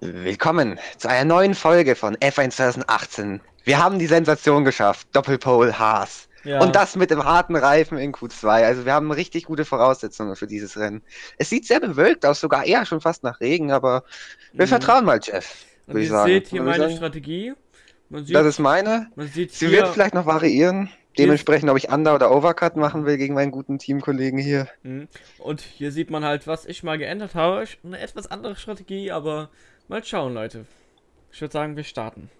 Willkommen zu einer neuen Folge von F1 2018. Wir haben die Sensation geschafft, Doppelpole Haas. Ja. Und das mit dem harten Reifen in Q2. Also wir haben richtig gute Voraussetzungen für dieses Rennen. Es sieht sehr bewölkt aus, sogar eher schon fast nach Regen, aber wir Mhm. vertrauen mal Jeff, Und ihr sagen. seht hier meine sagen. Strategie. Man sieht, Das ist meine. man sieht Sie hier, wird vielleicht noch variieren. Dementsprechend, ob ich Under- oder Overcut machen will gegen meinen guten Teamkollegen hier. Mhm. und hier sieht man halt, was ich mal geändert habe. Eine etwas andere Strategie, aber mal schauen, Leute. Ich würde sagen, wir starten.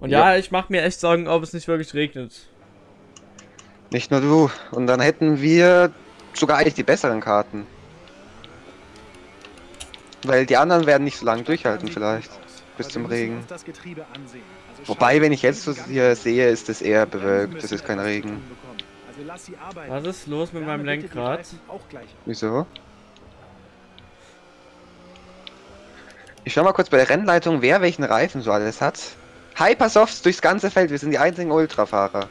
Und Ja. ja, ich mache mir echt Sorgen, ob es nicht wirklich regnet. Nicht nur du. Und dann hätten wir sogar eigentlich die besseren Karten. Weil die anderen werden nicht so lange durchhalten vielleicht. bis zum Regen. Wobei, wenn ich jetzt so hier sehe, ist es eher bewölkt. Das ist kein Regen. Was ist los mit meinem Lenkrad? Wieso? Ich schau mal kurz bei der Rennleitung, wer welchen Reifen so alles hat. Hypersofts durchs ganze Feld, wir sind die einzigen Ultrafahrer.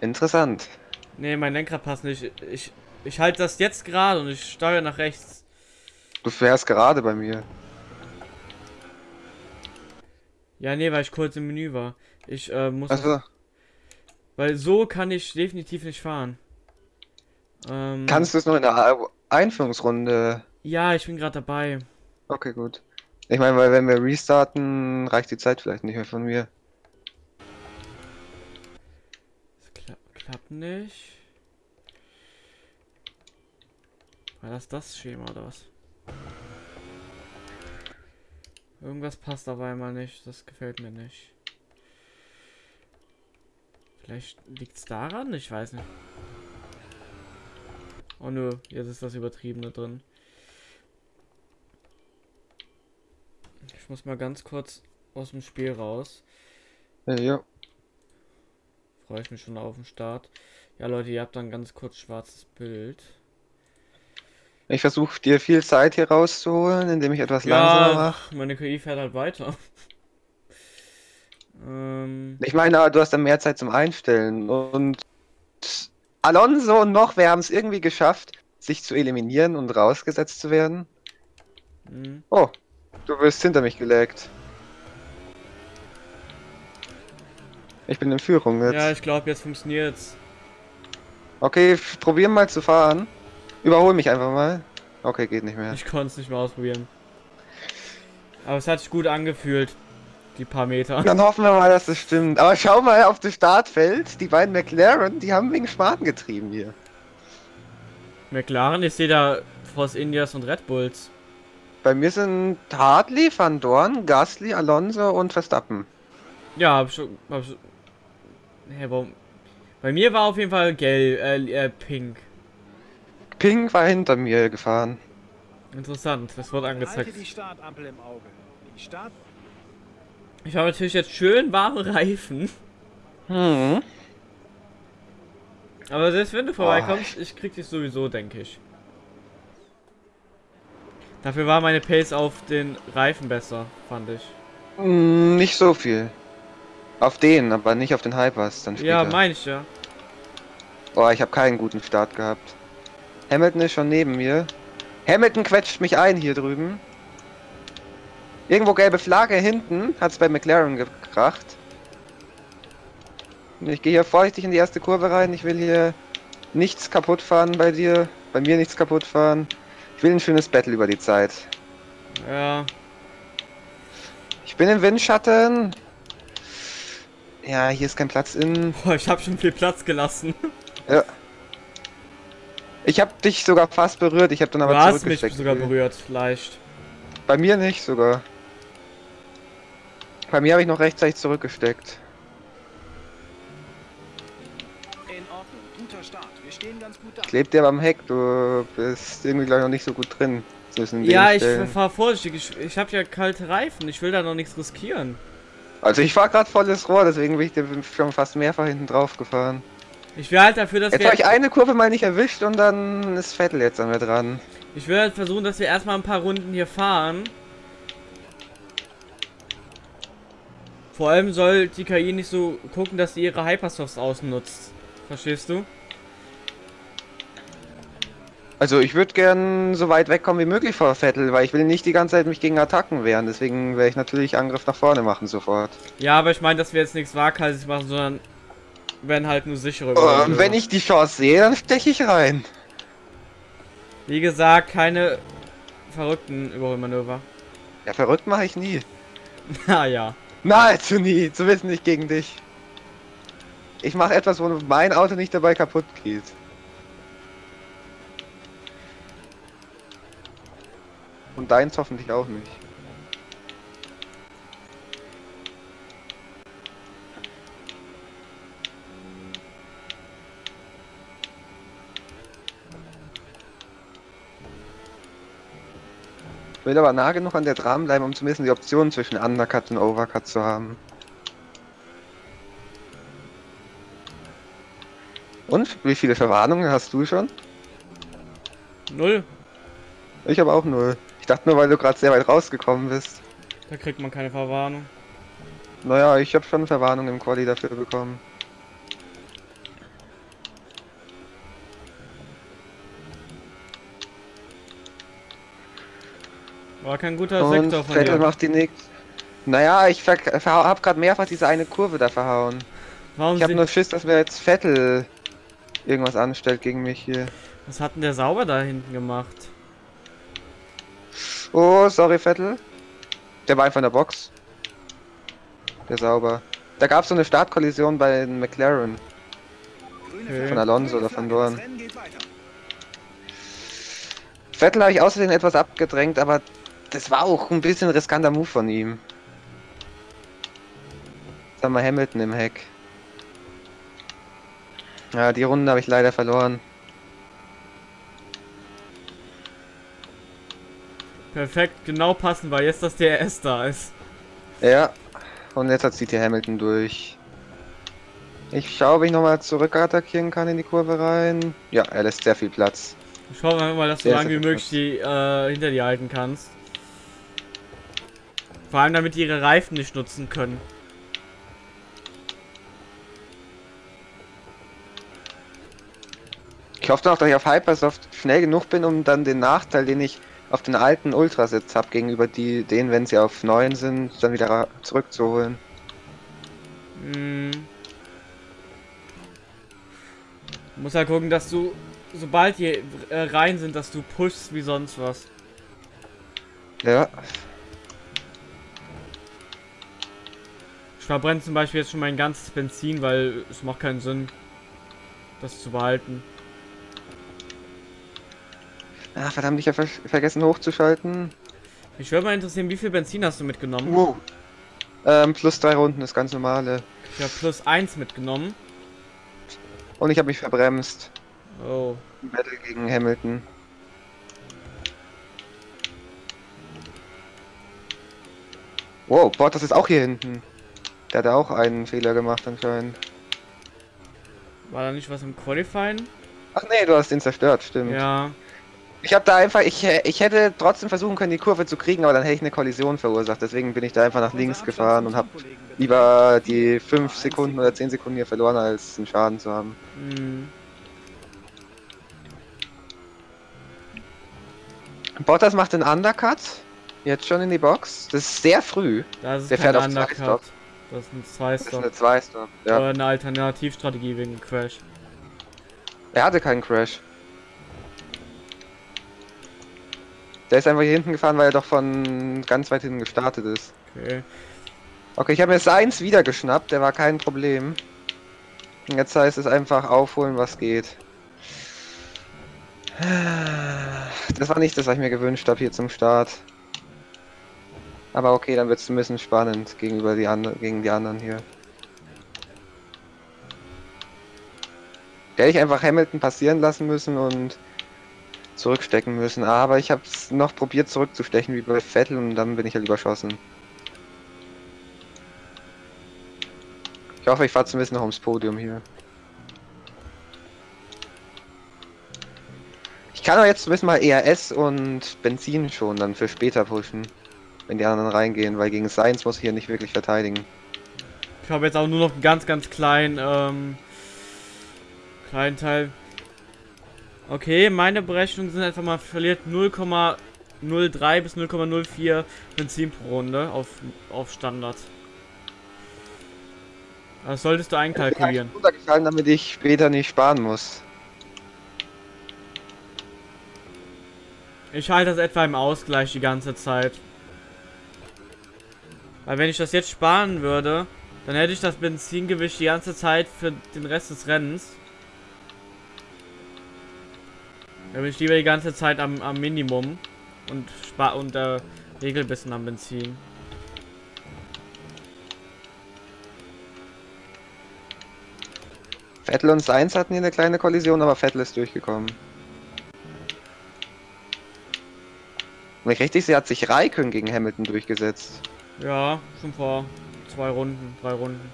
Interessant. Nee, mein Lenkrad passt nicht. Ich, ich halte das jetzt gerade und ich steuere nach rechts. Du fährst gerade bei mir. Ja, nee, weil ich kurz im Menü war. Ich äh, muss. Also, Weil so kann ich definitiv nicht fahren. Ähm, kannst du es noch in der Einführungsrunde? Ja, ich bin gerade dabei. Okay, gut. Ich meine, weil wenn wir restarten, reicht die Zeit vielleicht nicht mehr von mir. Das kla klappt nicht. War das das Schema oder was? Irgendwas passt dabei mal nicht. Das gefällt mir nicht. Vielleicht liegt's daran? Ich weiß nicht. Oh nö, jetzt ist das Übertriebene drin. Ich muss mal ganz kurz aus dem Spiel raus. Ja, ja. Freue ich mich schon auf den Start. Ja, Leute, ihr habt dann ganz kurz schwarzes Bild. Ich versuche dir viel Zeit hier rauszuholen, indem ich etwas langsamer Ja, mache. meine KI fährt halt weiter. ähm, Ich meine, aber du hast dann mehr Zeit zum Einstellen. Und Alonso und noch, wir haben es irgendwie geschafft, sich zu eliminieren und rausgesetzt zu werden. mh. Oh, du wirst hinter mich gelegt. Ich bin in Führung jetzt. ja, ich glaube, jetzt funktioniert's. Okay, probieren mal zu fahren. Überhol mich einfach mal. Okay, geht nicht mehr. Ich konnte es nicht mehr ausprobieren. Aber es hat sich gut angefühlt. Die paar Meter. Dann hoffen wir mal, dass das stimmt. Aber schau mal auf das Startfeld. Die beiden McLaren, die haben wegen Spaten getrieben hier. McLaren, ich sehe da Force Indias und Red Bulls. Bei mir sind Hartley, Van Dorn, Gasly, Alonso und Verstappen. Ja, hab schon. Hab schon Hä, warum? Bei mir war auf jeden Fall gelb, äh, äh, pink. Ping war hinter mir gefahren. Interessant, das wird angezeigt. Halte die Startampel im Auge. Die Start Ich habe natürlich jetzt schön warme Reifen. Hm. Aber selbst wenn du vorbeikommst, ich krieg dich sowieso, denke ich. Dafür war meine Pace auf den Reifen besser, fand ich. Hm, Nicht so viel. Auf den, aber nicht auf den Hypers dann später. Ja, meine ich ja. Boah, ich habe keinen guten Start gehabt. Hamilton ist schon neben mir. Hamilton quetscht mich ein hier drüben. Irgendwo gelbe Flagge hinten, hat's bei McLaren gekracht. Ich gehe hier vorsichtig in die erste Kurve rein. Ich will hier nichts kaputt fahren bei dir. Bei mir nichts kaputt fahren. Ich will ein schönes Battle über die Zeit. Ja, Ich bin im Windschatten. Ja, hier ist kein Platz in. boah, ich habe schon viel Platz gelassen. Ja. Ich habe dich sogar fast berührt. Ich habe dann aber du hast mich sogar berührt, leicht. Bei mir nicht sogar. Bei mir habe ich noch rechtzeitig zurückgesteckt. in Ordnung. Guter Start. Wir stehen ganz gut da. Klebt dir beim Heck, du bist irgendwie gleich noch nicht so gut drin. Ja, ich Stellen. fahr vorsichtig. Ich, ich habe ja kalte Reifen. Ich will da noch nichts riskieren. Also ich war gerade volles Rohr, deswegen bin ich schon fast mehrfach hinten drauf gefahren. Ich will halt dafür, dass Jetzt wir. habe ich eine Kurve mal nicht erwischt und dann ist Vettel jetzt an mir dran. Ich will halt versuchen, dass wir erstmal ein paar Runden hier fahren. Vor allem soll die KI nicht so gucken, dass sie ihre Hypersofts ausnutzt. Verstehst du? Also ich würde gern so weit wegkommen wie möglich vor Vettel, weil ich will nicht die ganze Zeit mich gegen Attacken wehren. Deswegen werde ich natürlich Angriff nach vorne machen sofort. Ja, aber ich meine, dass wir jetzt nichts waghalsiges machen, sondern werden halt nur sichere Und Überholmanöver. wenn ich die Chance sehe, dann steche ich rein. Wie gesagt, keine verrückten Überholmanöver. Ja, verrückt mache ich nie. Naja. Nahezu nie, zumindest nicht gegen dich. Ich mache etwas, wo mein Auto nicht dabei kaputt geht. Und deins hoffentlich auch nicht. Will aber nah genug an der dran bleiben, um zumindest die Option zwischen Undercut und Overcut zu haben. Und? Wie viele Verwarnungen hast du schon? Null. Ich habe auch null. Ich dachte nur, weil du gerade sehr weit rausgekommen bist. Da kriegt man keine Verwarnung. Naja, ich habe schon Verwarnung im Quali dafür bekommen. War kein guter Und Sektor von Vettel dir. macht die nächste. Naja, ich ver ver hab gerade mehrfach diese eine Kurve da verhauen. Warum Ich habe sind, nur Schiss, dass mir jetzt Vettel irgendwas anstellt gegen mich hier. Was hat denn der sauber da hinten gemacht? Oh, sorry, Vettel. Der war einfach in der Box. Der sauber. Da gab es so eine Startkollision bei den McLaren. Okay. Von Alonso oder von. Dorn. Vettel habe ich außerdem etwas abgedrängt, aber das war auch ein bisschen riskanter Move von ihm. Jetzt haben wir Hamilton im Heck. Ja, die Runde habe ich leider verloren. Perfekt, genau passen, weil jetzt das DRS da ist. Ja, und jetzt zieht hier Hamilton durch. Ich schaue, ob ich nochmal zurück attackieren kann in die Kurve rein. Ja, er lässt sehr viel Platz. Schauen wir mal, dass du Sehr, lange wie möglich die äh, hinter dir halten kannst. Vor allem damit die ihre Reifen nicht nutzen können. Ich hoffe noch, dass ich auf Hypersoft schnell genug bin, um dann den Nachteil, den ich auf den alten Ultrasitz habe, gegenüber die, denen, wenn sie auf 9 sind, dann wieder zurückzuholen. Hm. Du musst halt gucken, dass du, sobald die äh, rein sind, dass du pushst wie sonst was. Ja, Ich verbrenne zum Beispiel jetzt schon mein ganzes Benzin, weil es macht keinen Sinn, das zu behalten. Ah, verdammt, ich habe ver vergessen hochzuschalten. Mich würde mal interessieren, wie viel Benzin hast du mitgenommen? Wow. Ähm, plus drei Runden, das ganz normale. Ich habe plus eins mitgenommen. Und ich habe mich verbremst. Oh. Im Battle gegen Hamilton. Wow, Bottas ist auch hier hinten. Der hat auch einen Fehler gemacht anscheinend. War da nicht was im Qualifying? Ach nee, du hast ihn zerstört, stimmt. Ja. Ich habe da einfach, ich, ich hätte trotzdem versuchen können, die Kurve zu kriegen, aber dann hätte ich eine Kollision verursacht. Deswegen bin ich da einfach nach links gefahren und habe lieber die Eins 5 Sekunden oder 10 Sekunden hier verloren, als einen Schaden zu haben. Hm. Bottas macht den Undercut. Jetzt schon in die Box. Das ist sehr früh. Das ist Der fährt auf Undercut. Stop. Das ist ein Das ist eine 2 Stop. Ja. Oder eine Alternativstrategie wegen Crash. Er hatte keinen Crash. Der ist einfach hier hinten gefahren, weil er doch von ganz weit hinten gestartet ist. Okay. Okay, ich habe mir Seins wieder geschnappt, der war kein Problem. Und Jetzt heißt es einfach aufholen, was geht. Das war nicht das, was ich mir gewünscht habe hier zum Start. Aber okay, dann wird es ein bisschen spannend gegenüber die anderen, gegen die anderen hier. Hätte ich einfach Hamilton passieren lassen müssen und zurückstecken müssen. Aber ich habe es noch probiert zurückzustechen wie bei Vettel und dann bin ich halt überschossen. Ich hoffe, ich fahre zumindest noch ums Podium hier. Ich kann aber jetzt zumindest mal ERS und Benzin schon dann für später pushen. Wenn die anderen reingehen, weil gegen Science muss ich hier nicht wirklich verteidigen. Ich habe jetzt auch nur noch einen ganz, ganz kleinen, ähm, kleinen Teil. Okay, meine Berechnungen sind einfach mal verliert 0,03 bis 0,04 Benzin pro Runde auf, auf Standard. Das solltest du einkalkulieren. runtergefallen, damit ich später nicht sparen muss. Ich halte das etwa im Ausgleich die ganze Zeit. Weil wenn ich das jetzt sparen würde, dann hätte ich das Benzingewicht die ganze Zeit für den Rest des Rennens. Da bin ich lieber die ganze Zeit am, am Minimum und spar und äh, regel ein bisschen am Benzin. Vettel und Sainz hatten hier eine kleine Kollision, aber Vettel ist durchgekommen. Wenn ich richtig sehe, hat sich Raikön gegen Hamilton durchgesetzt. Ja, schon vor zwei Runden, drei Runden.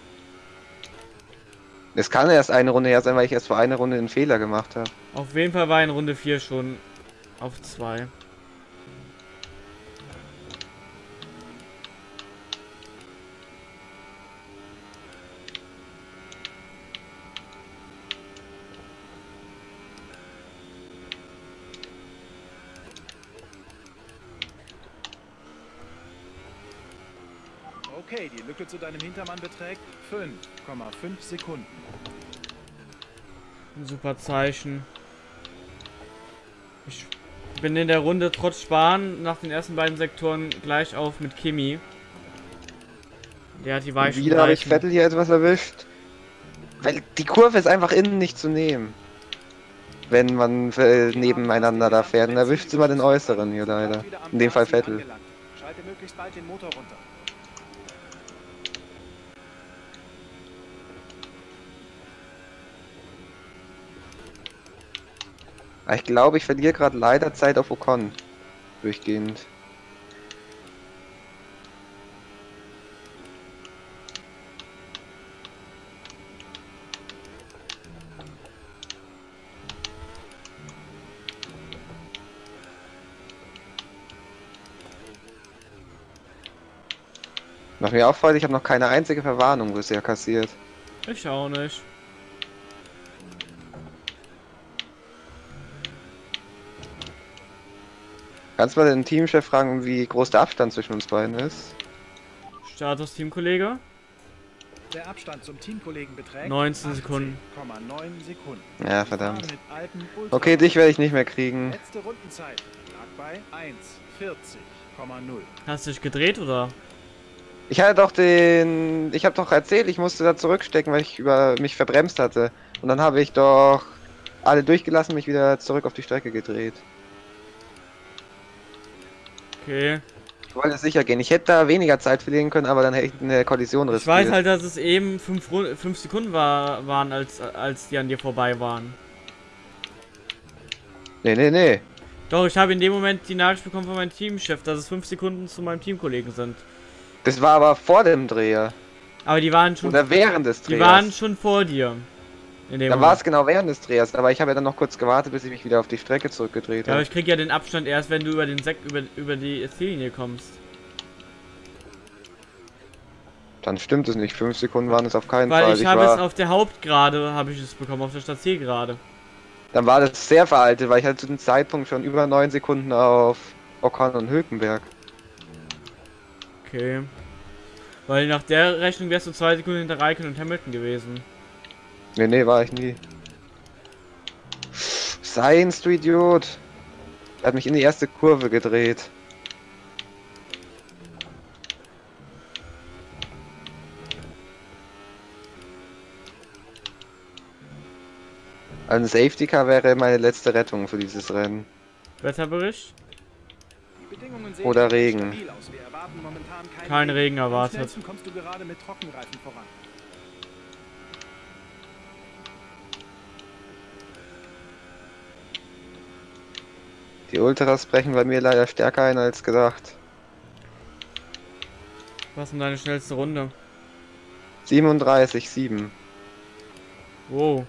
Es kann erst eine Runde her sein, weil ich erst vor einer Runde einen Fehler gemacht habe. Auf jeden Fall war in Runde 4 schon auf 2. Okay, die Lücke zu deinem Hintermann beträgt 5,5 Sekunden. Ein super Zeichen. Ich bin in der Runde trotz Sparen nach den ersten beiden Sektoren gleich auf mit Kimi. Der hat die Und weichen wieder habe ich. Vettel hier etwas erwischt. Weil die Kurve ist einfach innen nicht zu nehmen. Wenn man äh, nebeneinander da fährt, dann erwischt sie mal den äußeren hier leider. In dem Fall Vettel. Schalte möglichst bald den Motor runter. Ich glaube, ich verliere gerade leider Zeit auf Ocon. Durchgehend. Was mir auffällt, ich habe noch keine einzige Verwarnung bisher kassiert. Ich auch nicht. Kannst du mal den Teamchef fragen, wie groß der Abstand zwischen uns beiden ist? Status Teamkollege. Der Abstand zum Teamkollegen beträgt 19 Sekunden. 18,9 Sekunden. Ja, verdammt. Okay, dich werde ich nicht mehr kriegen. Letzte Rundenzeit lag bei 1,40,0. Hast du dich gedreht oder? Ich hatte doch den. Ich habe doch erzählt, ich musste da zurückstecken, weil ich über mich verbremst hatte. Und dann habe ich doch alle durchgelassen, mich wieder zurück auf die Strecke gedreht. Okay. Ich wollte sicher gehen. Ich hätte da weniger Zeit verlieren können, aber dann hätte ich eine Kollision Ich riskiert. weiß halt, dass es eben 5 fünf Sekunden war, waren, als, als die an dir vorbei waren. Nee, nee, nee. Doch, ich habe in dem Moment die Nachricht bekommen von meinem Teamchef, dass es 5 Sekunden zu meinem Teamkollegen sind. Das war aber vor dem Dreher. Aber die waren schon, Oder während des die waren Drehers. schon vor dir. In dem Dann war es genau während des Drehers, aber ich habe ja dann noch kurz gewartet, bis ich mich wieder auf die Strecke zurückgedreht Ja, aber habe. ich krieg ja den Abstand erst, wenn du über den Sek über, über die Ziellinie kommst. Dann stimmt es nicht. Fünf Sekunden waren es auf keinen Weil Fall. ich habe es auf der Hauptgrade, habe ich es bekommen, auf der Stadtzielgerade. dann war das sehr veraltet, weil ich hatte zu dem Zeitpunkt schon über neun Sekunden auf Ocon und Hülkenberg. Okay. Weil nach der Rechnung wärst du zwei Sekunden hinter Raikön und Hamilton gewesen. Nee, nee, war ich nie. Science, du Idiot. Er hat mich in die erste Kurve gedreht. Ein Safety Car wäre meine letzte Rettung für dieses Rennen. Wetterbericht? Die Bedingungen sehen Oder Regen. Kein Regen erwartet. Die Ultras brechen bei mir leider stärker ein als gedacht. Was ist denn deine schnellste Runde? 37, 7. Wow.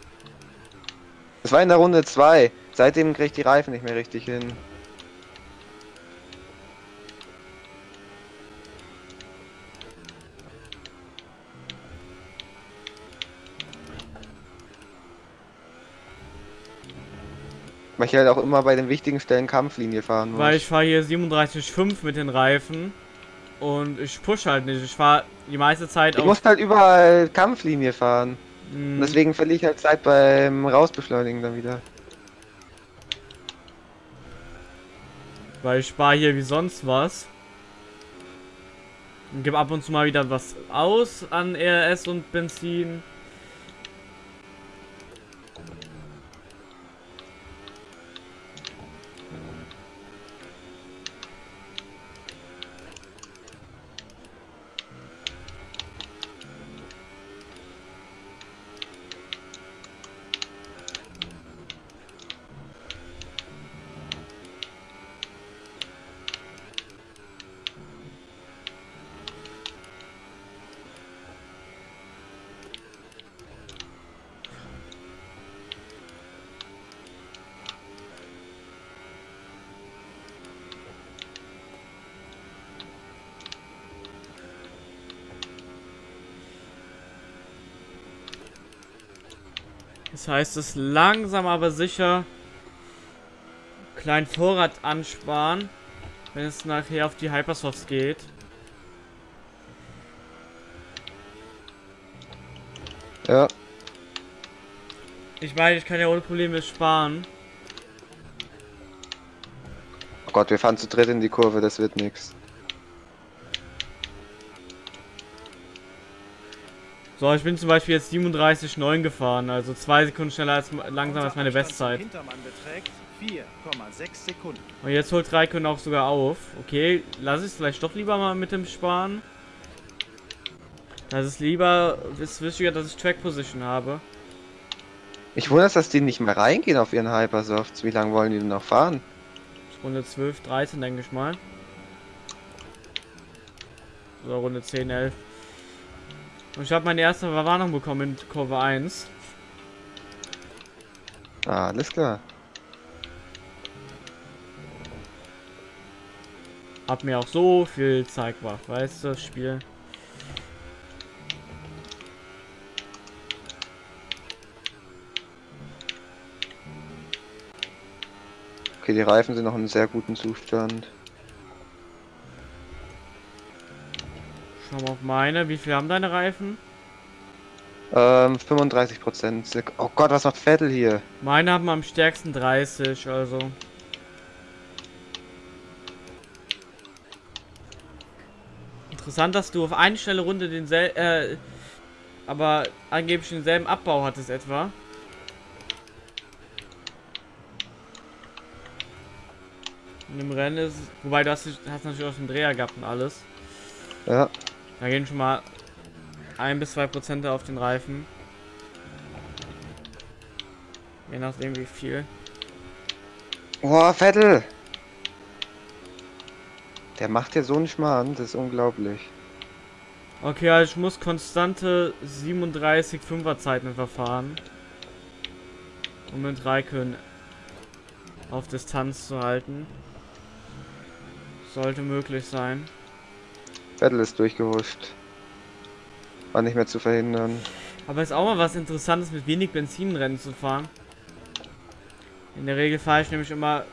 Das war in der Runde 2. Seitdem krieg ich die Reifen nicht mehr richtig hin. Weil ich halt auch immer bei den wichtigen Stellen Kampflinie fahren muss. Weil ich fahre hier 37,5 mit den Reifen. Und ich push halt nicht. Ich fahre die meiste Zeit ich muss halt überall Kampflinie fahren. Hm, Und deswegen verliere ich halt Zeit beim Rausbeschleunigen dann wieder. Weil ich spare hier wie sonst was. Und gebe ab und zu mal wieder was aus an RS und Benzin. Das heißt, es langsam aber sicher kleinen Vorrat ansparen, wenn es nachher auf die Hypersofts geht. Ja. Ich meine, ich kann ja ohne Probleme sparen. Oh Gott, wir fahren zu dritt in die Kurve, das wird nix. So, ich bin zum Beispiel jetzt 37,9 gefahren, also zwei Sekunden schneller als langsam als meine Bestzeit. zum Hintermann beträgt 4,6 Sekunden. Und jetzt holt Raikön auch sogar auf. Okay, lass ich es vielleicht doch lieber mal mit dem Sparen. Das ist lieber, ist wichtiger, dass ich Track Position habe. Ich wundere es, dass die nicht mehr reingehen auf ihren Hypersofts. Wie lange wollen die denn noch fahren? Runde 12, 13 denke ich mal. Oder Runde 10, 11. Und ich habe meine erste Verwarnung bekommen in Kurve 1. Ah, alles klar. Hab mir auch so viel Zeit gemacht, weißt du, das Spiel. Okay, die Reifen sind noch in sehr guten Zustand. Mal auf meine. Wie viel haben deine Reifen? Ähm, 35 Prozent. Oh Gott, was macht Vettel hier? Meine haben am stärksten 30, also. Interessant, dass du auf eine schnelle Runde denselben, äh, aber angeblich denselben Abbau hattest etwa. In dem Rennen ist, wobei du hast, hast natürlich auch den Dreher gehabt und alles. Ja, Da gehen schon mal ein bis zwei Prozent auf den Reifen. Je nachdem wie viel. Boah, Vettel! Der macht ja so einen Schmarrn, das ist unglaublich. Okay, also ich muss konstante 37 5er Zeiten verfahren. Um mit Raikön auf Distanz zu halten. Sollte möglich sein. Vettel ist durchgehuscht. War nicht mehr zu verhindern. Aber ist auch mal was Interessantes, mit wenig Benzinrennen zu fahren. In der Regel fahre ich nämlich immer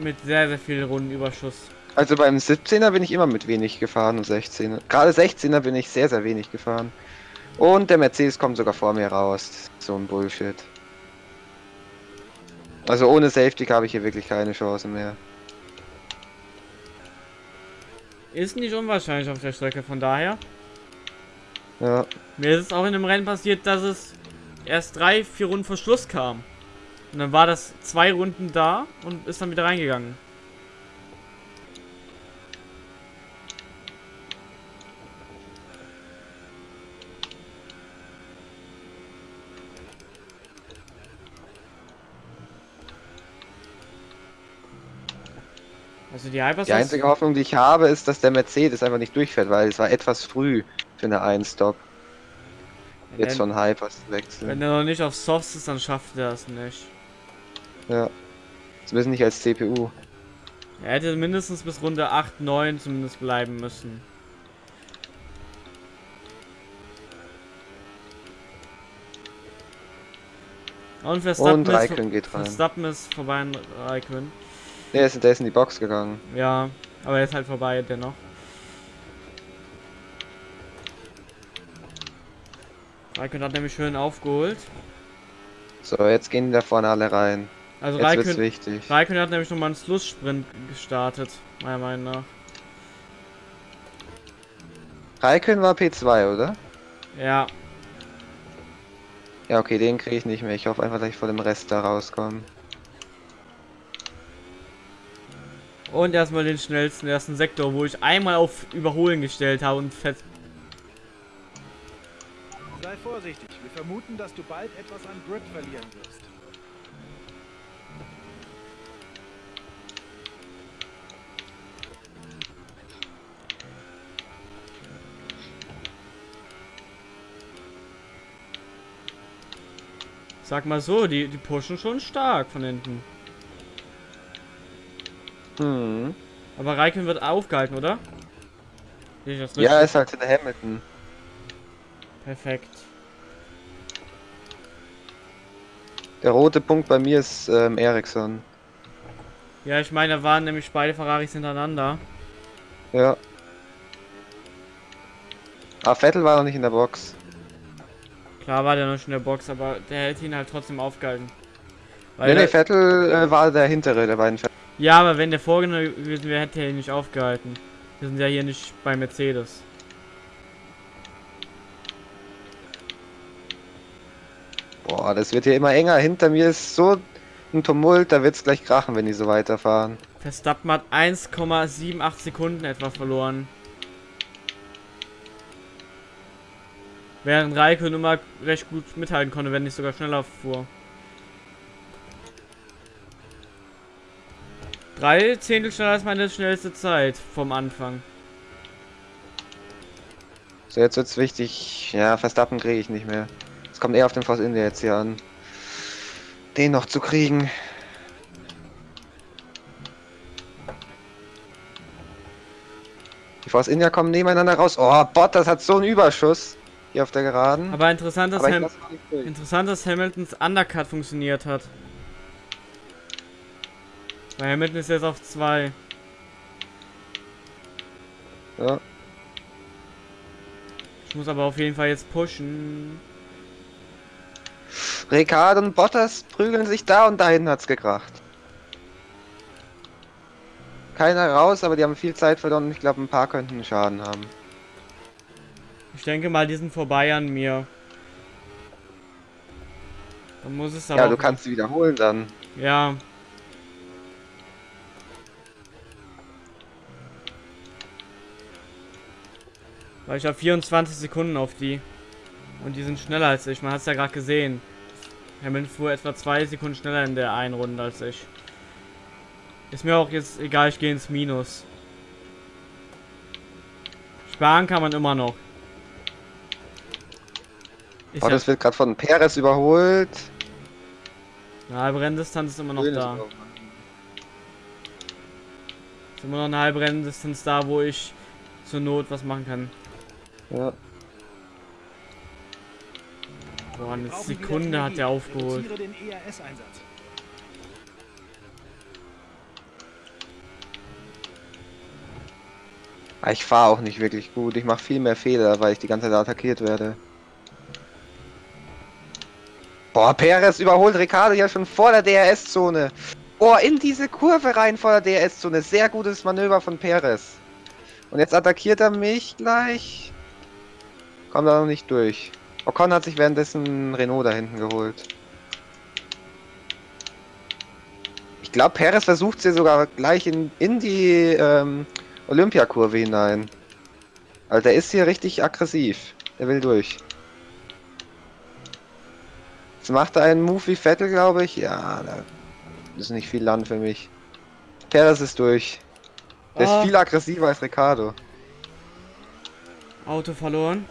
mit sehr, sehr viel Rundenüberschuss. Also beim 17er bin ich immer mit wenig gefahren und 16er. Gerade 16er bin ich sehr, sehr wenig gefahren. Und der Mercedes kommt sogar vor mir raus. So ein Bullshit. Also ohne Safety habe ich hier wirklich keine Chance mehr. Ist nicht unwahrscheinlich auf der Strecke, von daher. Ja. Mir ist es auch in dem Rennen passiert, dass es erst drei, vier Runden vor Schluss kam. Und dann war das zwei Runden da und ist dann wieder reingegangen. Also die Hypersons... Die einzige Hoffnung, die ich habe, ist, dass der Mercedes einfach nicht durchfährt, weil es war etwas früh für eine Einstop. Jetzt wenn, von Hypers wechseln. wenn er noch nicht auf Softs ist, dann schafft er es nicht. Ja. Zumindest nicht als CPU. Er hätte mindestens bis Runde 8, 9 zumindest bleiben müssen. Und Verstappen, Und ist, geht rein. Verstappen ist vorbei an Raikön. Der ist, der ist in die Box gegangen. Ja, aber er ist halt vorbei dennoch. Raikön hat nämlich schön aufgeholt. So, jetzt gehen da vorne alle rein. Also Jetzt Raikön, wichtig. Raikön hat nämlich nochmal einen Schlusssprint gestartet, meiner Meinung nach. Raikön war P2, oder? Ja, Ja, okay, den kriege ich nicht mehr. Ich hoffe einfach, dass ich vor dem Rest da rauskomme. Und erstmal den schnellsten ersten Sektor, wo ich einmal auf Überholen gestellt habe und fett. Sei vorsichtig. Wir vermuten, dass du bald etwas an Grip verlieren wirst. Sag mal so, die, die pushen schon stark von hinten. Hm. Aber Raikön wird aufgehalten, oder? Ja, ist halt hinter Hamilton. Perfekt. Der rote Punkt bei mir ist ähm, Ericsson. Ja, ich meine, da waren nämlich beide Ferraris hintereinander. Ja. Ah, Vettel war noch nicht in der Box. Klar war der noch schon in der Box, aber der hätte ihn halt trotzdem aufgehalten. Weil Nee, nee, Vettel äh, war der hintere der beiden Vettel. Ja, aber wenn der vorgenommen gewesen wäre, hätte er ihn nicht aufgehalten. Wir sind ja hier nicht bei Mercedes. Boah, das wird hier immer enger. Hinter mir ist so ein Tumult, da wird's gleich krachen, wenn die so weiterfahren. Verstappen hat 1,78 Sekunden etwa verloren. Während Raikön immer recht gut mithalten konnte, wenn nicht sogar schneller fuhr. Drei Zehntel schneller als meine schnellste Zeit vom Anfang. So, jetzt wird's wichtig. Ja, Verstappen kriege ich nicht mehr. Es kommt eher auf den Force India jetzt hier an. Den noch zu kriegen. Die Force India kommen nebeneinander raus. Oh, Bottas hat so einen Überschuss. Hier auf der Geraden. Aber interessant, dass, Aber Ham interessant, dass Hamiltons Undercut funktioniert hat. Weil Hamilton ist jetzt auf 2. Ja. Ich muss aber auf jeden Fall jetzt pushen. Ricardo und Bottas prügeln sich da und da hinten hat's gekracht. Keiner raus, aber die haben viel Zeit verloren und ich glaube, ein paar könnten Schaden haben. Ich denke mal, die sind vorbei an mir. Dann muss es aber. Ja, du kannst sie wiederholen dann. Ja. Weil ich habe 24 Sekunden auf die. Und die sind schneller als ich. Man hat es ja gerade gesehen. Hamilton fuhr etwa zwei Sekunden schneller in der einen Runde als ich. Ist mir auch jetzt egal, ich gehe ins Minus. Sparen kann man immer noch. Ist ja, Bottas wird gerade von Perez überholt. eine halbe Renndistanz ist immer noch da. Ist immer noch eine halbe Renndistanz da, wo ich zur Not was machen kann. Ja. Boah, eine Sekunde hat der aufgeholt. ERS-Einsatz. Aber Ich fahre auch nicht wirklich gut. Ich mache viel mehr Fehler, weil ich die ganze Zeit attackiert werde. Boah, Perez überholt Ricardo ja schon vor der DRS-Zone. Boah, in diese Kurve rein vor der DRS-Zone. Sehr gutes Manöver von Perez. Und jetzt attackiert er mich gleich. Kommt er noch nicht durch. Ocon hat sich währenddessen Renault da hinten geholt. Ich glaube, Perez versucht sie sogar gleich in, in die ähm, Olympiakurve hinein. Also der ist hier richtig aggressiv. Der will durch. Jetzt macht er einen Move wie Vettel, glaube ich. Ja, da ist nicht viel Land für mich. Perez ist durch. Der Ah. ist viel aggressiver als Ricardo. Auto verloren.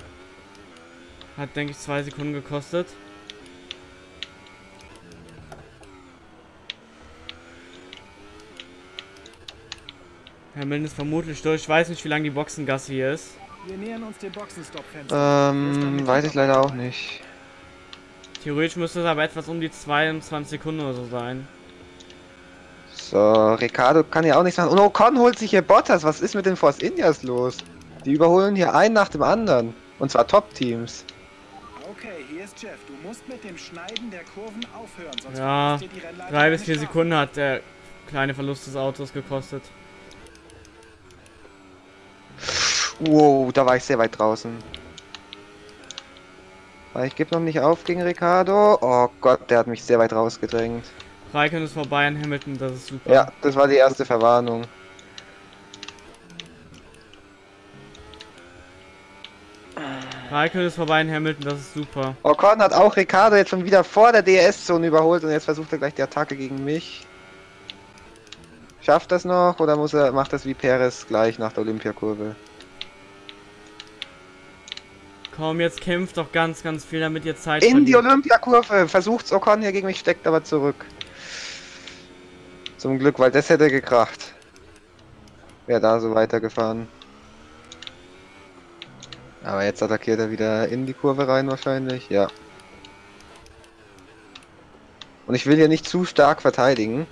Hat, denke ich, zwei Sekunden gekostet. Hamilton ist vermutlich durch. Ich weiß nicht, wie lange die Boxengasse hier ist. Wir nähern uns dem Boxenstopp-Fenster. Ähm, weiß ich leider auch nicht. Theoretisch müsste es aber etwas um die 22 Sekunden oder so sein. So, Ricardo kann ja auch nichts machen. Und Ocon holt sich hier Bottas. Was ist mit den Force Indias los? Die überholen hier einen nach dem anderen. Und zwar Top-Teams. Ist Jeff. Du musst mit dem Schneiden der Kurven aufhören, sonst Ja, dir die Rennleitung drei bis vier. Sekunden hat der kleine Verlust des Autos gekostet. Wow, da war ich sehr weit draußen. Aber ich gebe noch nicht auf gegen Ricardo. Oh Gott, der hat mich sehr weit rausgedrängt. Raikön ist vorbei an Hamilton, das ist super. Ja, das war die erste Verwarnung. Raikön ist vorbei an Hamilton, das ist super. Ocon hat auch Ricardo jetzt schon wieder vor der DRS-Zone überholt und jetzt versucht er gleich die Attacke gegen mich. Schafft das noch oder muss er macht das wie Perez gleich nach der Olympiakurve? Komm, jetzt kämpft doch ganz, ganz viel, damit ihr Zeit In die verliert. Olympiakurve versucht's Ocon hier gegen mich, steckt aber zurück. Zum Glück, weil das hätte gekracht. Wäre da so weitergefahren. Aber jetzt attackiert er wieder in die Kurve rein wahrscheinlich, ja. Und ich will hier nicht zu stark verteidigen,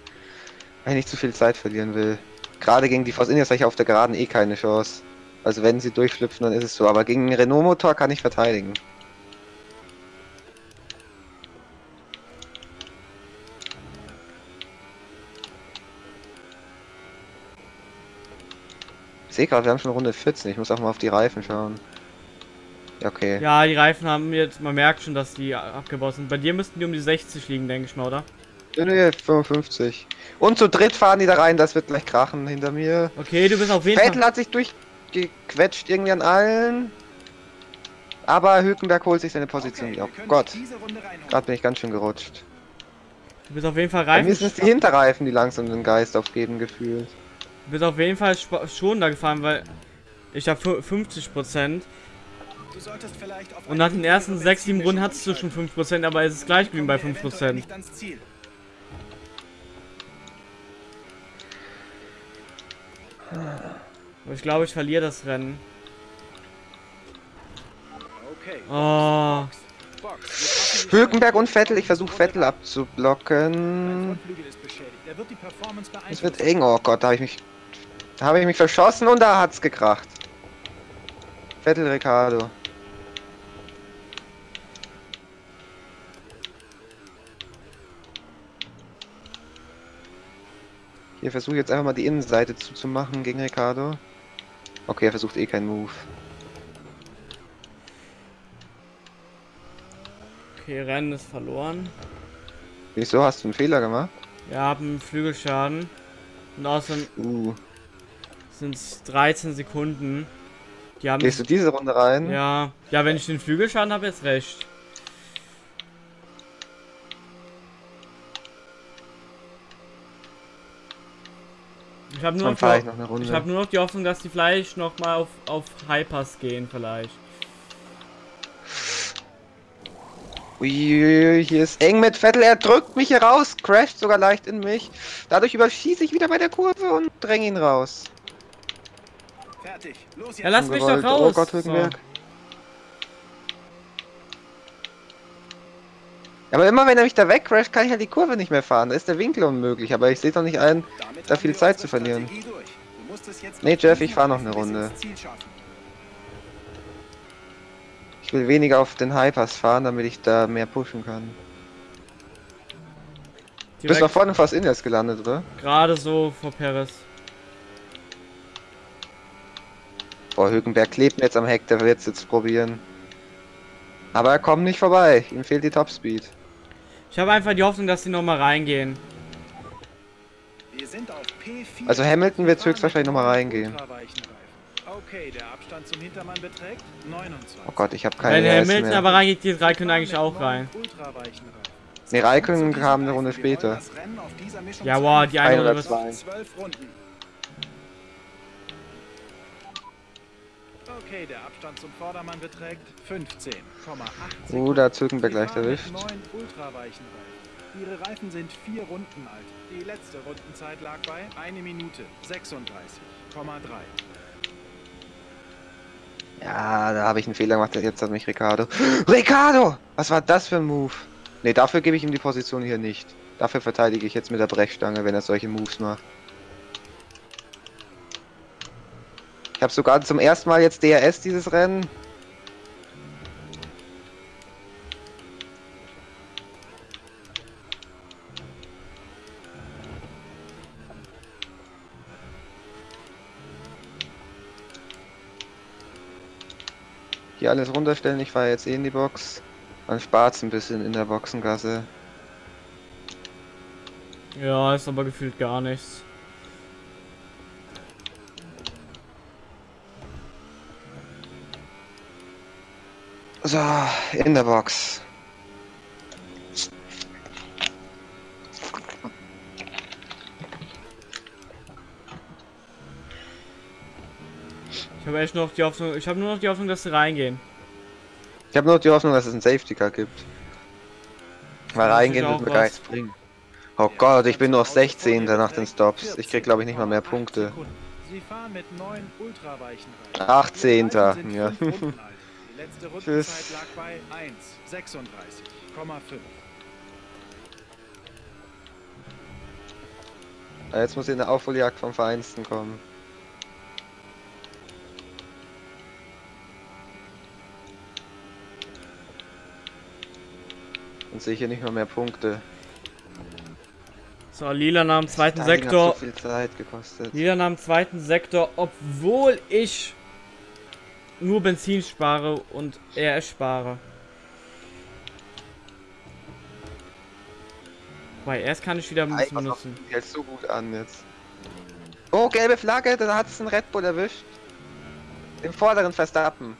weil ich nicht zu viel Zeit verlieren will. Gerade gegen die Force Indians habe ich auf der Geraden eh keine Chance. Also wenn sie durchschlüpfen, dann ist es so. Aber gegen einen Renault-Motor kann ich verteidigen. Ich sehe gerade, wir haben schon Runde 14. Ich muss auch mal auf die Reifen schauen. Ja, okay. Ja, die Reifen haben jetzt, man merkt schon, dass die abgebaut sind. Bei dir müssten die um die 60 liegen, denke ich mal, oder? Nee, nee, 55. Und zu dritt fahren die da rein, das wird gleich krachen hinter mir. Okay, du bist auf jeden Vettel Fall... hat sich durchgequetscht irgendwie an allen. Aber Hülkenberg holt sich seine Position Okay, Oh Gott, gerade bin ich ganz schön gerutscht. Du bist auf jeden Fall Bei mir Reifen... sind es die Hinterreifen, die langsam den Geist aufgeben gefühlt. Du bist auf jeden Fall spa- schon da gefahren, weil... Ich habe 50%. Du solltest vielleicht auf Und nach den ersten niedrigere 6, 7 Runden hattest du schon 5%, aber es ist gleich geblieben bei umsteigen. Eventuell 5%. nicht ans Ziel. Aber ich glaube, ich verliere das Rennen. Okay. Oh. Hülkenberg und Vettel, ich versuche Vettel abzublocken. Es wird eng, oh Gott, da habe ich mich. Da habe ich mich verschossen und da hat's gekracht. Vettel Ricardo. Hier versuche jetzt einfach mal die Innenseite zuzumachen gegen Ricardo. Okay, er versucht eh keinen Move. Okay, Rennen ist verloren. Wieso hast du einen Fehler gemacht? Wir haben Flügelschaden. Und außerdem Uh, sind es 13 Sekunden. Die haben... gehst du diese Runde rein? Ja, ja, wenn ich den Flügelschaden habe, jetzt recht. Habe nur, noch ich die- noch eine Runde. ich hab nur noch die Hoffnung, dass die vielleicht noch mal auf, auf Hypers gehen, vielleicht. Uiuiui, hier ist eng mit Vettel, er drückt mich hier raus, crasht sogar leicht in mich. Dadurch überschieße ich wieder bei der Kurve und dränge ihn raus. Fertig. Los Ja, jetzt. lass mich doch Ungewollt. raus. Oh Gott, Hülkenberg. So. Aber immer wenn er mich da wegcrasht, kann ich halt die Kurve nicht mehr fahren. Da ist der Winkel unmöglich, aber ich sehe doch nicht ein. Damit da viel Zeit zu verlieren. Strategie durch. Du musst es jetzt Nee, auf Jeff, ich fahr noch eine Runde. Ich will weniger auf den Hypers fahren, damit ich da mehr pushen kann. Du bist Direkt noch vorne fast Indias gelandet, oder? gerade so vor Paris. Boah, Hülkenberg klebt mir jetzt am Heck, der wird es jetzt probieren. Aber er kommt nicht vorbei, ihm fehlt die Topspeed. Ich habe einfach die Hoffnung, dass die noch mal reingehen. Wir sind auf P4. Also Hamilton wird höchstwahrscheinlich mit noch mal neuen reingehen. Okay, der Abstand zum Hintermann beträgt 29. Oh Gott, ich habe keine Wenn Hamilton mehr. aber reingeht, die drei Wir können fahren eigentlich auch rein. Zu diesen kam eine. Runde später. Ja, wow, die eine Runde wird... zwei. Zwölf Runden. Okay, der Abstand zum Vordermann beträgt 15,8 Uh, da mit erwischt. neuen ultraweichen Reifen. Ihre Reifen sind vier Runden alt. Die letzte Rundenzeit lag bei 1 Minute 36,3. Ja, da habe ich einen Fehler gemacht, jetzt hat mich Ricardo. Ricardo! Was war das für ein Move? Ne, dafür gebe ich ihm die Position hier nicht. Dafür verteidige ich jetzt mit der Brechstange, wenn er solche Moves macht. Habe sogar zum ersten Mal jetzt DRS dieses Rennen. Hier alles runterstellen, ich fahre jetzt eh in die Box. Man spart ein bisschen in der Boxengasse. Ja, ist aber gefühlt gar nichts. So, in der Box. Ich habe echt noch die Hoffnung, ich habe nur noch die Hoffnung, dass sie reingehen. Ich habe nur die Hoffnung, dass es einen Safety Car gibt. Weil Das reingehen wird mir gar nichts bringen. Oh Gott, ich bin nur 16. nach den Stops. Ich krieg glaube ich nicht mal mehr Punkte. Sie fahren mit neun ultraweichen Reifen. 18. Ihre Reifen sind Ja. letzte Tschüss. Rundenzeit lag bei 1,36,5. Ah, Jetzt muss ich in der Aufholjagd vom Vereinsten kommen. Dann sehe ich hier nicht mal mehr Punkte. So, Lila nahm zweiten Das Timing Sektor. Hat so viel Zeit gekostet. Lila nahm zweiten Sektor, obwohl ich nur Benzin spare und RS spare. Bei RS kann ich wieder auf, benutzen. die hält so gut an jetzt. Oh, gelbe Flagge, da hat es einen Red Bull erwischt. Im vorderen Verstappen.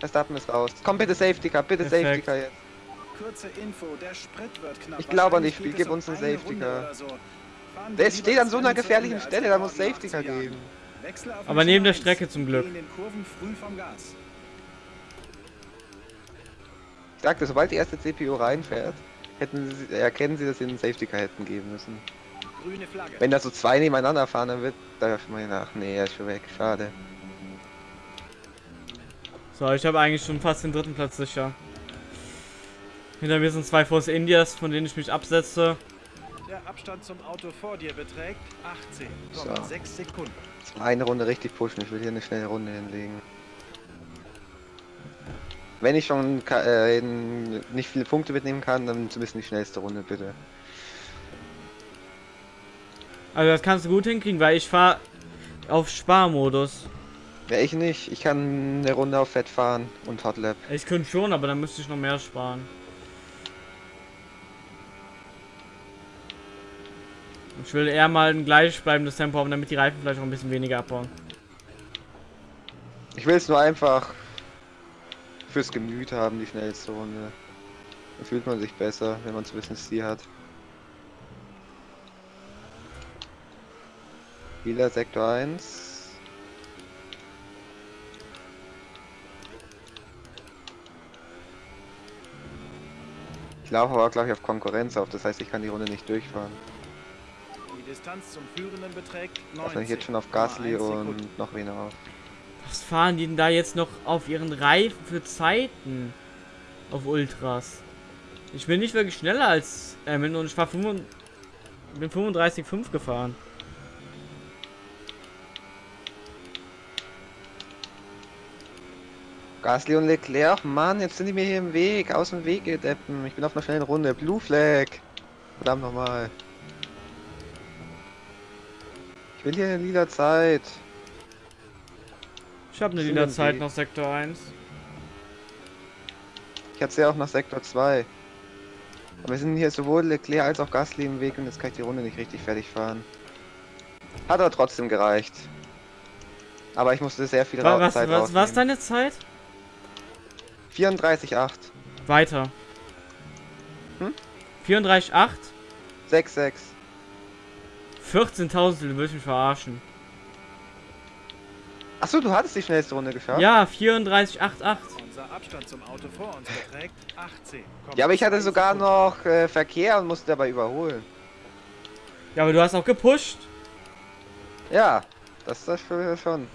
Verstappen ist raus. Komm bitte Safety Car, bitte Perfekt. Safety Car jetzt. Kurze Info, der Sprit wird knapp. Ich glaube an dich, geht gib es uns einen eine Safety Car. so. Der steht an das so einer gefährlichen Stelle, da muss Safety Car geben. Wechsel auf Aber neben der Strecke zum Glück. Ich sagte, sobald die erste CPU reinfährt, hätten sie, erkennen sie, dass sie einen Safety Car hätten geben müssen. Grüne Flagge. Wenn da so zwei nebeneinander fahren, dann wird da mal nach. Nee, er ist schon weg. Schade. So, ich habe eigentlich schon fast den dritten Platz sicher. Hinter mir sind zwei Force Indias, von denen ich mich absetze. Der Abstand zum Auto vor dir beträgt 18,6 Sekunden. Jetzt mal eine Runde richtig pushen. Ich will hier eine schnelle Runde hinlegen. Wenn ich schon äh, nicht viele Punkte mitnehmen kann, dann zumindest die schnellste Runde, bitte. Also das kannst du gut hinkriegen, weil ich fahre auf Sparmodus. Ja, ich nicht. Ich kann eine Runde auf Fett fahren und Hotlap. Ich könnte schon, aber dann müsste ich noch mehr sparen. Ich will eher mal ein gleichbleibendes Tempo haben, damit die Reifen vielleicht auch ein bisschen weniger abbauen. Ich will es nur einfach fürs Gemüt haben, die schnellste Runde. Da fühlt man sich besser, wenn man so ein bisschen Stil hat. Lila Sektor 1. Ich laufe aber glaube ich auf Konkurrenz auf, das heißt ich kann die Runde nicht durchfahren. Distanz zum Führenden beträgt Also ich jetzt schon auf 19,1 Gasly und noch wen auf. Was fahren die denn da jetzt noch auf ihren Reifen für Zeiten? Auf Ultras. Ich bin nicht wirklich schneller als Emil und ich war 35 bin 35,5 gefahren. Gasly und Leclerc, Mann, jetzt sind die mir hier im Weg, aus dem Weg gedeppen. Ich bin auf einer schnellen Runde. Blue Flag. Verdammt nochmal. Ich will hier eine lila Zeit. Ich habe eine lila Zeit nach Sektor 1. Ich hatte sie auch nach Sektor 2. Aber wir sind hier sowohl Leclerc als auch Gasly im Weg und jetzt kann ich die Runde nicht richtig fertig fahren. Hat aber trotzdem gereicht. Aber ich musste sehr viel Ra Was, Zeit was, rausnehmen. deine Zeit? 34,8. Weiter. Hm? 34,8? 6,6. 14.000, du willst mich verarschen. Achso, du hattest die schnellste Runde geschafft? Ja, 34,88. Unser Abstand zum Auto vor uns beträgt 18. Ja, aber ich hatte sogar noch äh, Verkehr und musste dabei überholen. Ja, aber du hast auch gepusht. Ja, das ist das für- schon.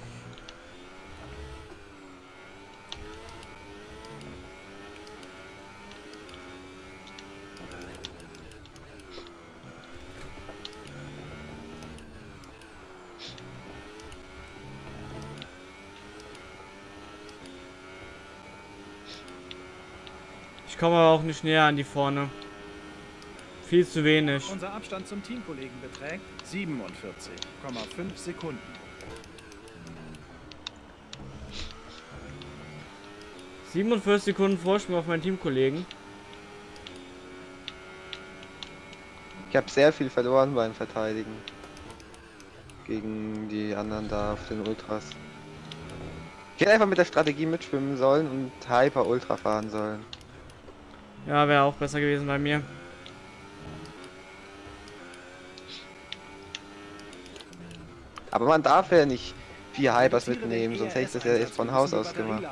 Ich komme aber auch nicht näher an die vorne. Viel zu wenig. Unser Abstand zum Teamkollegen beträgt 47,5 Sekunden. – 47 Sekunden Vorsprung auf meinen Teamkollegen. Ich habe sehr viel verloren beim Verteidigen. Gegen die anderen da auf den Ultras. Ich hätte einfach mit der Strategie mitschwimmen sollen und Hyper Ultra fahren sollen. Ja, wäre auch besser gewesen bei mir. Aber man darf ja nicht vier Hypers mitnehmen, sonst hätte ich das ja jetzt von Haus aus gemacht.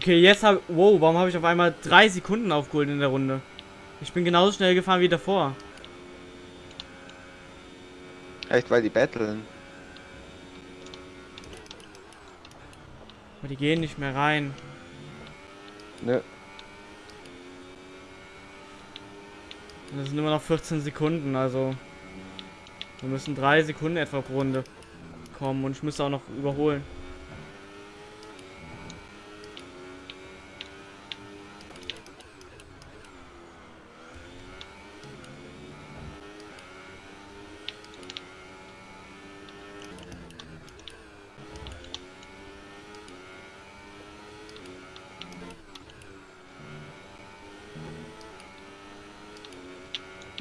Okay, jetzt habe Wow, warum habe ich auf einmal drei Sekunden aufgeholt in der Runde? Ich bin genauso schnell gefahren wie davor. Echt, weil die battlen. Aber die gehen nicht mehr rein. Nö. Das sind immer noch 14 Sekunden, also. Wir müssen drei Sekunden etwa pro Runde kommen und ich müsste auch noch überholen.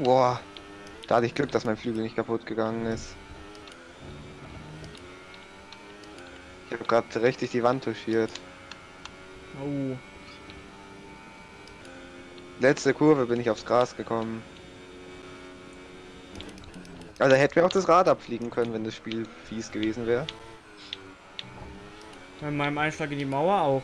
Boah. Da hatte ich Glück, dass mein Flügel nicht kaputt gegangen ist. Ich habe gerade richtig die Wand touchiert. Oh. Letzte Kurve bin ich aufs Gras gekommen. Also hätten wir auch das Rad abfliegen können, wenn das Spiel fies gewesen wäre. Bei meinem Einschlag in die Mauer auch.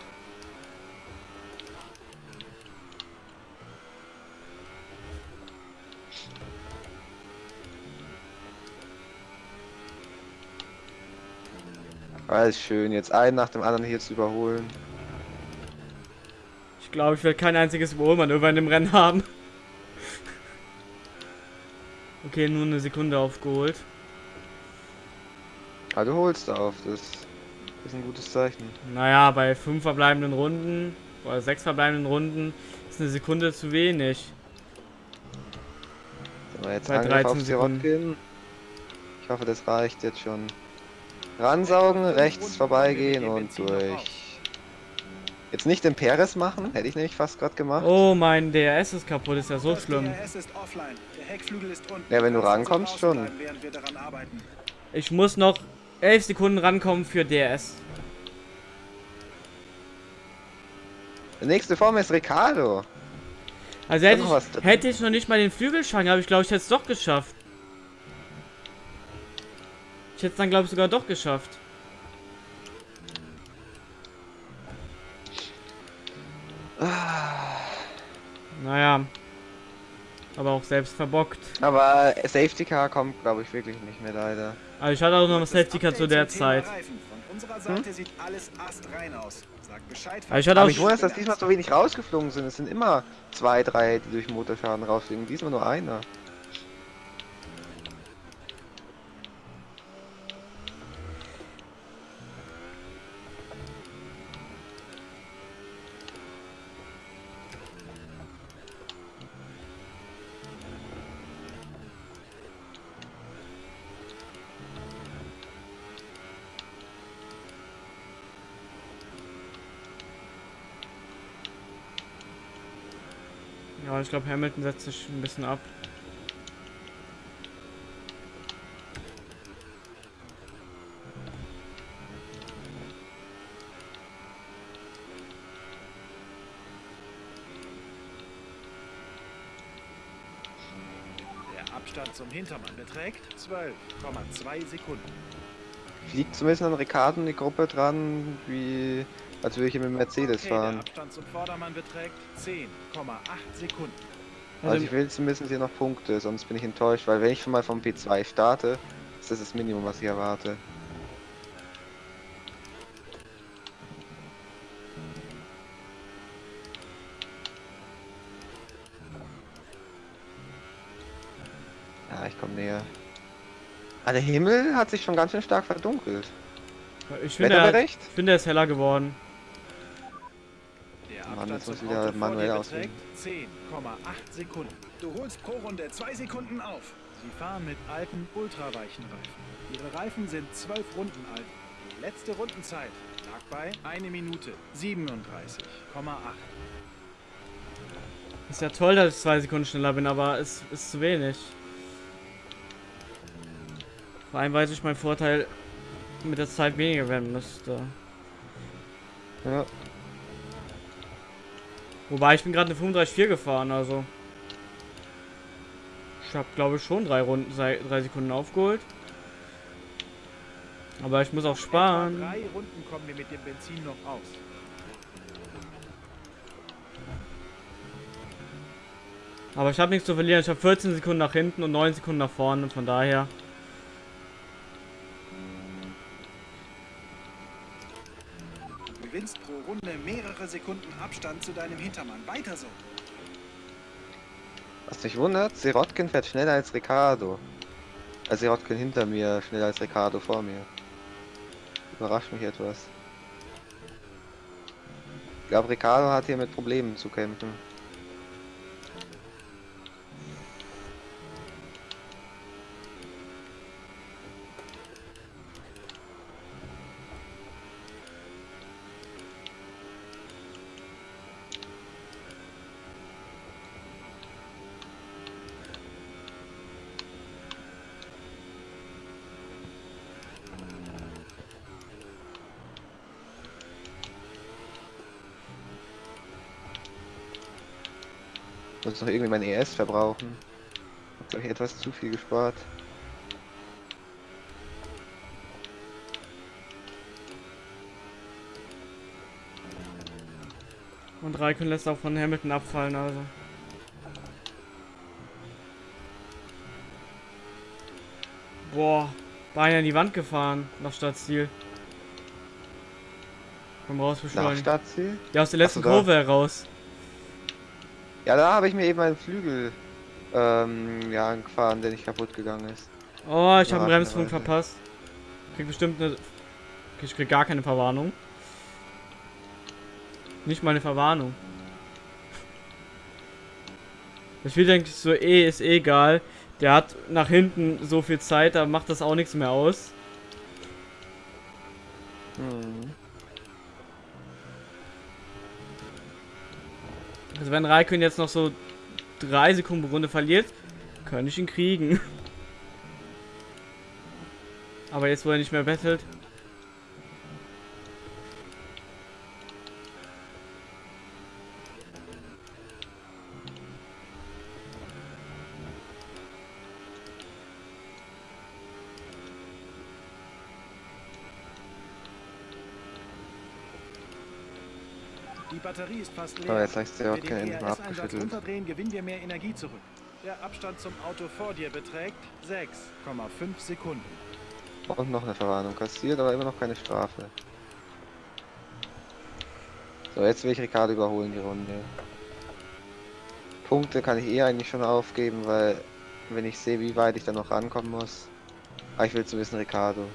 Alles schön, jetzt einen nach dem anderen hier zu überholen. Ich glaube, ich werde kein einziges Überholmanöver in dem Rennen haben. Okay, nur eine Sekunde aufgeholt. Ah, du holst auf, das ist ein gutes Zeichen. Naja, bei fünf verbleibenden Runden oder sechs verbleibenden Runden ist eine Sekunde zu wenig. So, jetzt Bei Angriff 13 auf Sirotkin. Ich hoffe, das reicht jetzt schon. Ransaugen, rechts vorbeigehen und durch. Jetzt nicht den Peres machen, hätte ich nämlich fast gerade gemacht. Oh, mein DRS ist kaputt, ist ja so schlimm. DRS ist offline. Der Heckflügel ist unten. Ja, wenn du rankommst, schon. Ich muss noch elf Sekunden rankommen für DRS. Der nächste Form ist Ricardo. Also hätte ich, hätte ich noch nicht mal den Flügelschwang, aber ich glaube, ich hätte es doch geschafft. Ich hätte es dann, glaube ich, sogar doch geschafft. Naja. Aber auch selbst verbockt. Aber Safety Car kommt, glaube ich, wirklich nicht mehr leider. Also ich hatte auch noch ein Safety Car zu der Zeit. Reifen. Von unserer Seite sieht alles astrein aus. Sag Bescheid. Aber ich hatte Aber auch ich wundere, dass diesmal so wenig rausgeflogen sind. Es sind immer zwei, drei, die durch Motorschaden rausfliegen. Diesmal nur einer. ich glaube, Hamilton setzt sich ein bisschen ab. Der Abstand zum Hintermann beträgt 12,2 Sekunden. Liegt zumindest an Ricarden die Gruppe dran, wie als würde ich mit dem Mercedes okay, fahren. Der Abstand zum Vordermann beträgt 10,8 Sekunden. Also ich will zumindest hier noch Punkte, sonst bin ich enttäuscht, weil wenn ich schon mal vom P2 starte, ist das das Minimum, was ich erwarte. Ja, ich komme näher. Ah, der Himmel hat sich schon ganz schön stark verdunkelt. Ich finde, er, Wetterbericht? ich finde, er ist heller geworden. Abstand jetzt muss wieder manuell auswählen. beträgt 10,8 Sekunden. Du holst pro Runde 2 Sekunden auf. Sie fahren mit alten, ultraweichen Reifen. Ihre Reifen sind 12 Runden alt. Die letzte Rundenzeit lag bei 1 Minute 37,8. Ist ja toll, dass ich zwei Sekunden schneller bin, aber es ist zu wenig. Vor allem weiß ich mein Vorteil mit der Zeit weniger werden müsste. Ja, Wobei ich bin gerade eine 35,4 gefahren, also. Ich habe glaube ich schon drei Runden, drei, Sekunden aufgeholt. Aber ich muss auch Etwa sparen. drei Runden kommen wir mit dem Benzin noch aus. Aber ich habe nichts zu verlieren. Ich habe 14 Sekunden nach hinten und 9 Sekunden nach vorne. Von daher. Gewinnst pro Runde mehrere Sekunden Abstand zu deinem Hintermann. Weiter so. was mich wundert, Sirotkin fährt schneller als Ricardo. Also Sirotkin hinter mir, schneller als Ricardo vor mir. Überrascht mich etwas. Ich glaube, Ricardo hat hier mit Problemen zu kämpfen. Muss noch irgendwie mein ES verbrauchen. Hab glaube ich etwas zu viel gespart. Und Raikön lässt auch von Hamilton abfallen, also. Boah, beinahe in die Wand gefahren, nach Stadtziel. Komm raus, Nach beschleunigen. Stadtziel? Ja, aus der letzten. Kurve heraus. Ja, da habe ich mir eben einen Flügel ähm, ja, gefahren, der nicht kaputt gegangen ist. Oh, ich habe einen Bremspunkt verpasst. Krieg bestimmt eine. Ich krieg gar keine Verwarnung. Nicht mal eine Verwarnung. Das Spiel denke ich so, eh, ist eh egal. Der hat nach hinten so viel Zeit, da macht das auch nichts mehr aus. Also wenn Raikön jetzt noch so drei Sekunden pro Runde verliert, könnte ich ihn kriegen. Aber jetzt, wo er nicht mehr bettelt. Batterie ist fast leer. Aber jetzt heißt der mal ERS-Einsatz abgeschüttelt. runterdrehen, gewinnen wir mehr Energie zurück. Der Abstand zum Auto vor dir beträgt 6,5 Sekunden. Und noch eine Verwarnung kassiert, aber immer noch keine Strafe. So, jetzt will ich Ricardo überholen die Runde. Punkte kann ich eh eigentlich schon aufgeben, weil wenn ich sehe, wie weit ich da noch rankommen muss. Aber ich will zu wissen Ricardo.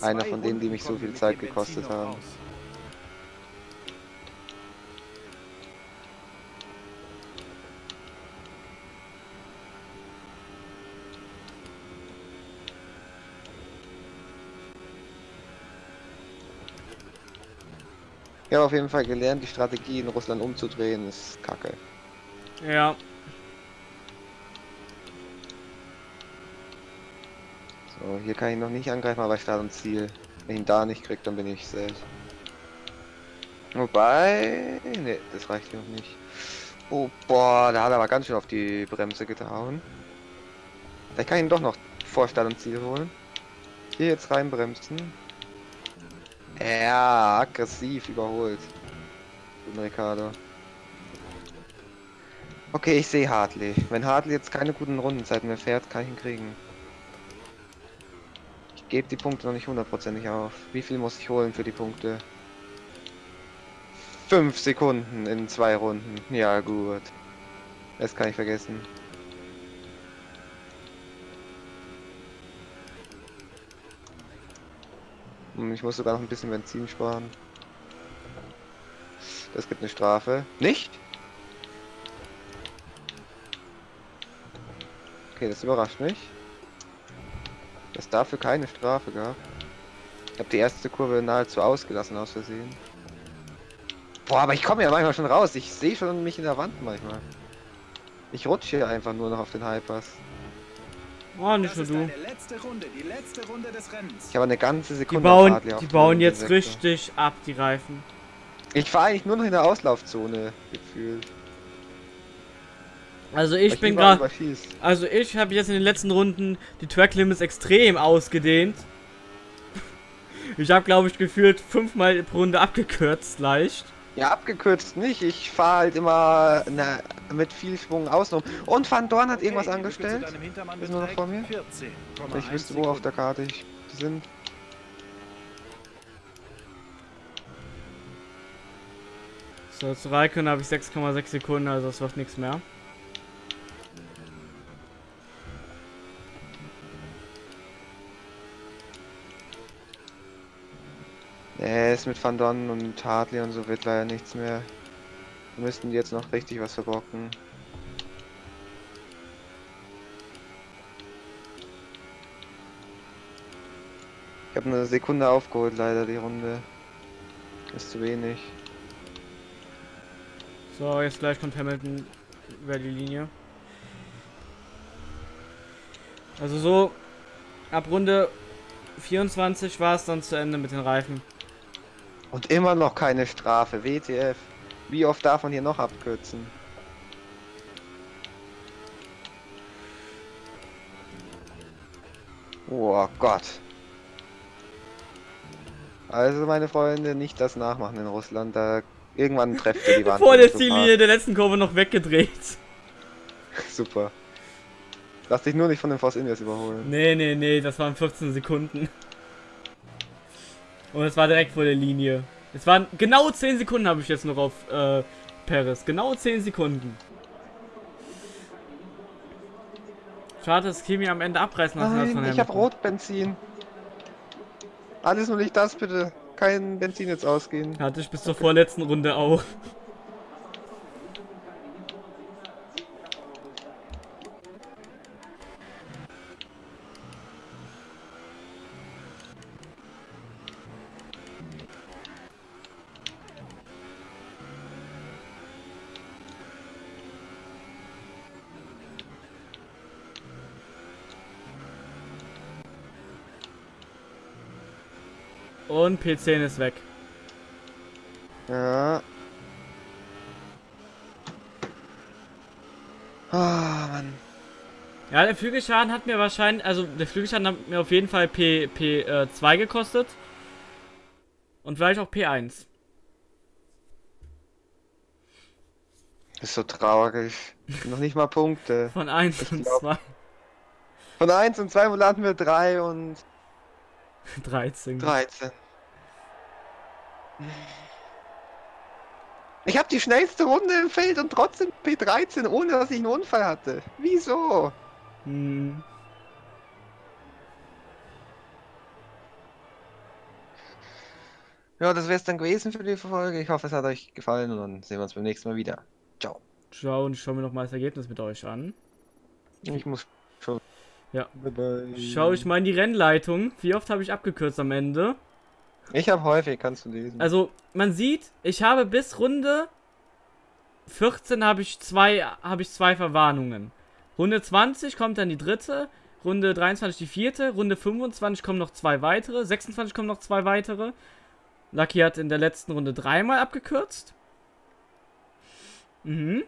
Einer von denen, die mich so viel Zeit gekostet haben. aus. Ich habe auf jeden Fall gelernt, die Strategie in Russland umzudrehen ist kacke. Ja, So, hier kann ich noch nicht angreifen, aber Start und Ziel. Wenn ich ihn da nicht krieg, dann bin ich safe. Wobei... Ne, das reicht noch nicht. Oh, boah, da hat er aber ganz schön auf die Bremse gehauen. Vielleicht kann ich ihn doch noch vor Start und Ziel holen. Hier jetzt reinbremsen. Ja, aggressiv überholt. Guten Ricardo. Okay, ich sehe Hartley. Wenn Hartley jetzt keine guten Rundenzeiten mehr fährt, kann ich ihn kriegen. Ich gebe die Punkte noch nicht hundertprozentig auf. Wie viel muss ich holen für die Punkte? Fünf Sekunden in zwei Runden. Ja, gut. Das kann ich vergessen. Hm, Ich muss sogar noch ein bisschen Benzin sparen. Das gibt eine Strafe. Nicht? Okay, das überrascht mich. Dass dafür keine Strafe gab. Ich habe die erste Kurve nahezu ausgelassen aus Versehen. Boah, aber ich komme ja manchmal schon raus. Ich sehe schon mich in der Wand manchmal. Ich rutsche hier einfach nur noch auf den Hypers. Oh, nicht Das nur du. Runde, die letzte Runde des Rennens. Ich habe eine ganze Die Sekunde bauen, auf Hartley die bauen jetzt Sektor. richtig ab, die Reifen. Ich fahre eigentlich nur noch in der Auslaufzone gefühlt. Also Weil ich bin gerade, also ich habe jetzt in den letzten Runden die Track Limits extrem ausgedehnt. Ich habe, glaube ich, gefühlt fünfmal pro Runde abgekürzt, leicht. Ja, abgekürzt nicht. Ich fahre halt immer na, mit viel Schwung außen. Und Van Dorn hat irgendwas Okay, zu angestellt. Ist nur noch vor mir? 14,1 Ich wüsste, wo auf der Karte ich sind. So, zu Raikön habe ich 6,6 Sekunden, also das wird nichts mehr. Nee, ist mit Van Dorn und Hartley und so wird leider nichts mehr. Wir müssten jetzt noch richtig was verbocken. Ich habe eine Sekunde aufgeholt, leider die Runde. Ist zu wenig. So, jetzt gleich kommt Hamilton über die Linie. Also so, ab Runde 24 war es dann zu Ende mit den Reifen. Und immer noch keine Strafe. WTF. Wie oft darf man hier noch abkürzen? Oh Gott. Also meine Freunde, nicht das nachmachen in Russland. Da irgendwann trefft ihr die Wand. Vor der Ziellinie der letzten Kurve noch weggedreht. Super. Lass dich nur nicht von den Force Indias überholen. Nee, nee, nee, das waren 15 Sekunden. Und es war direkt vor der Linie. Es waren genau 10 Sekunden habe ich jetzt noch auf äh, Paris. Genau 10 Sekunden. Schade, dass Kimi am Ende abreißen lassen hat Nein, ich habe. Rotbenzin. Alles nur nicht das, bitte. Kein Benzin jetzt ausgehen. Hatte ich bis zur vorletzten Runde auch. Und P10 ist weg. Ja. Ah, Mann. Ja, der Flügelschaden hat mir wahrscheinlich, also der Flügelschaden hat mir auf jeden Fall P, P äh, 2 gekostet. Und vielleicht auch P1. Ist so traurig. Noch nicht mal Punkte. Von 1 Ich und glaub- 2. Von 1 und 2 landen wir 3 und 13. 13. Ich habe die schnellste Runde im Feld und trotzdem P13, ohne dass ich einen Unfall hatte. Wieso? Hm. Ja, das wäre es dann gewesen für die Folge. Ich hoffe, es hat euch gefallen und dann sehen wir uns beim nächsten Mal wieder. Ciao. Ciao und ich schaue mir noch mal das Ergebnis mit euch an. Ich muss schon. Ja. Bye bye. Schau ich mal in die Rennleitung. Wie oft habe ich abgekürzt am Ende? Ich habe häufig, kannst du lesen. Also, man sieht, ich habe bis Runde 14 habe ich zwei, habe ich zwei Verwarnungen. Runde 20 kommt dann die dritte, Runde 23 die vierte, Runde 25 kommen noch zwei weitere, 26 kommen noch zwei weitere. Lucky hat in der letzten Runde dreimal abgekürzt. Mhm.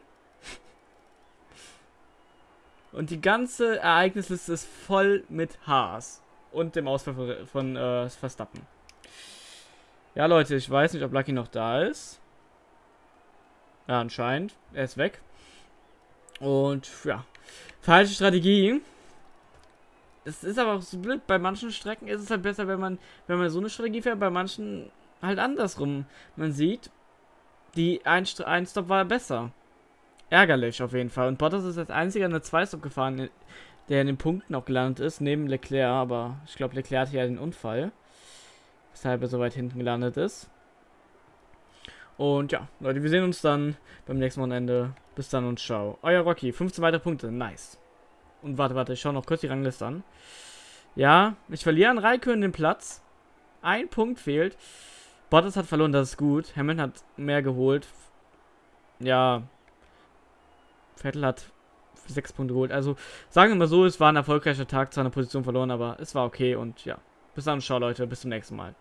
Und die ganze Ereignisliste ist voll mit Haas. Und dem Ausfall von, von äh, Verstappen. Ja, Leute, ich weiß nicht, ob Lucky noch da ist. Ja, anscheinend. Er ist weg. Und ja, falsche Strategie. Es ist aber auch so blöd. Bei manchen Strecken ist es halt besser, wenn man, wenn man so eine Strategie fährt. Bei manchen halt andersrum. Man sieht, die ein, ein Stop war besser. Ärgerlich auf jeden Fall. Und Bottas ist als einziger eine 2-Stop gefahren, der in den Punkten auch gelandet ist, neben Leclerc. Aber ich glaube, Leclerc hatte ja den Unfall. Weshalb er so weit hinten gelandet ist. Und ja, Leute, wir sehen uns dann beim nächsten Wochenende. Bis dann und ciao. Euer Rocky, 15 weitere Punkte, nice. Und warte, warte, ich schaue noch kurz die Rangliste an. Ja, ich verliere an Raikön den Platz. Ein Punkt fehlt. Bottas hat verloren, das ist gut. Hamilton hat mehr geholt. Ja. Vettel hat sechs Punkte geholt. Also, sagen wir mal so, es war ein erfolgreicher Tag, zwar eine Position verloren, aber es war okay und ja. Bis dann, ciao Leute, bis zum nächsten Mal.